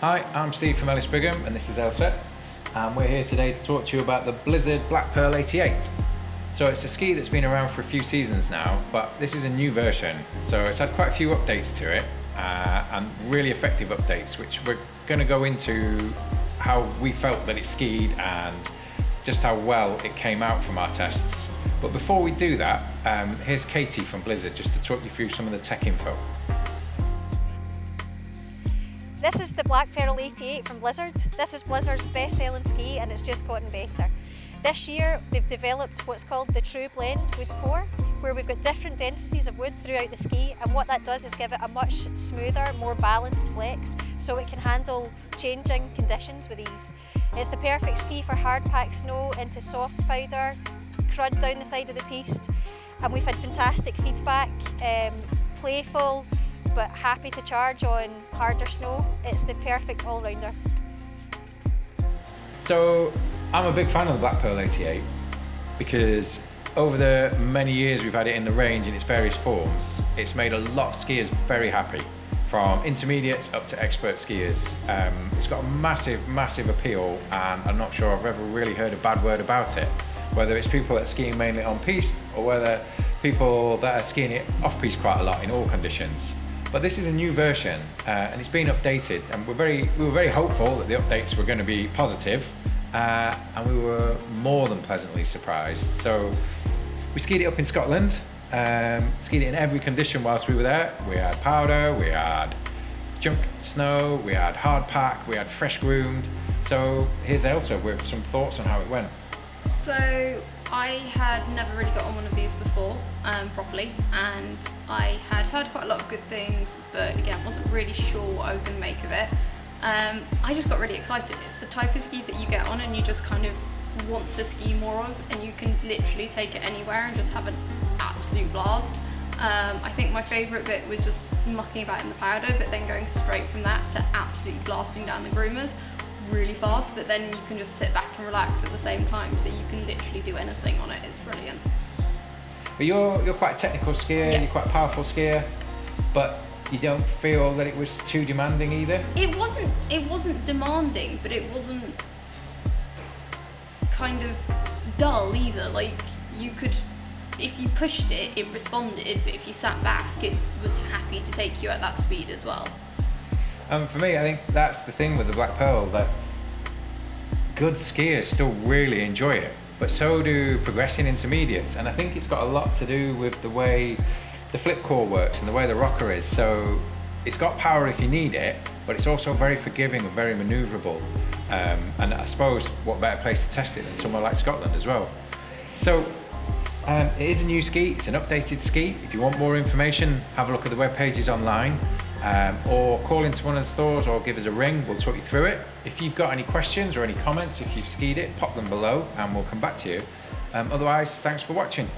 Hi, I'm Steve from Ellis Brigham and this is Elsa and we're here today to talk to you about the Blizzard Black Pearl 88. So it's a ski that's been around for a few seasons now but this is a new version so it's had quite a few updates to it uh, and really effective updates which we're going to go into how we felt that it skied and just how well it came out from our tests. But before we do that, um, here's Katie from Blizzard just to talk you through some of the tech info. This is the Black Pearl 88 from Blizzard. This is Blizzard's best selling ski and it's just gotten better. This year they've developed what's called the True Blend Wood Core where we've got different densities of wood throughout the ski and what that does is give it a much smoother, more balanced flex so it can handle changing conditions with ease. It's the perfect ski for hard packed snow into soft powder, crud down the side of the piste and we've had fantastic feedback, um, playful, but happy to charge on harder snow. It's the perfect all-rounder. So I'm a big fan of the Black Pearl 88 because over the many years we've had it in the range in its various forms, it's made a lot of skiers very happy from intermediates up to expert skiers. Um, it's got a massive, massive appeal and I'm not sure I've ever really heard a bad word about it. Whether it's people that are skiing mainly on piste or whether people that are skiing it off piste quite a lot in all conditions. But this is a new version uh, and it's been updated and we're very, we were very hopeful that the updates were going to be positive uh, and we were more than pleasantly surprised. So we skied it up in Scotland, um, skied it in every condition whilst we were there. We had powder, we had junk snow, we had hard pack, we had fresh groomed. So here's Elsa with some thoughts on how it went. So I had never really got on one of these before um, properly and I had heard quite a lot of good things but again wasn't really sure what I was going to make of it. Um, I just got really excited. It's the type of ski that you get on and you just kind of want to ski more of and you can literally take it anywhere and just have an absolute blast. Um, I think my favourite bit was just mucking about in the powder but then going straight from that to absolutely blasting down the groomers really fast, but then you can just sit back and relax at the same time, so you can literally do anything on it. It's brilliant. But you're you're quite a technical skier. Yeah. You're quite a powerful skier, but you don't feel that it was too demanding either. It wasn't. It wasn't demanding, but it wasn't kind of dull either. Like you could. If you pushed it, it responded, but if you sat back, it was happy to take you at that speed as well. And for me, I think that's the thing with the Black Pearl, that good skiers still really enjoy it, but so do progressing intermediates. And I think it's got a lot to do with the way the flip core works and the way the rocker is. So it's got power if you need it, but it's also very forgiving and very maneuverable. Um, and I suppose what better place to test it than somewhere like Scotland as well. So um, it is a new ski, it's an updated ski. If you want more information, have a look at the web pages online um, or call into one of the stores or give us a ring, we'll talk you through it. If you've got any questions or any comments, if you've skied it, pop them below and we'll come back to you. Um, otherwise, thanks for watching.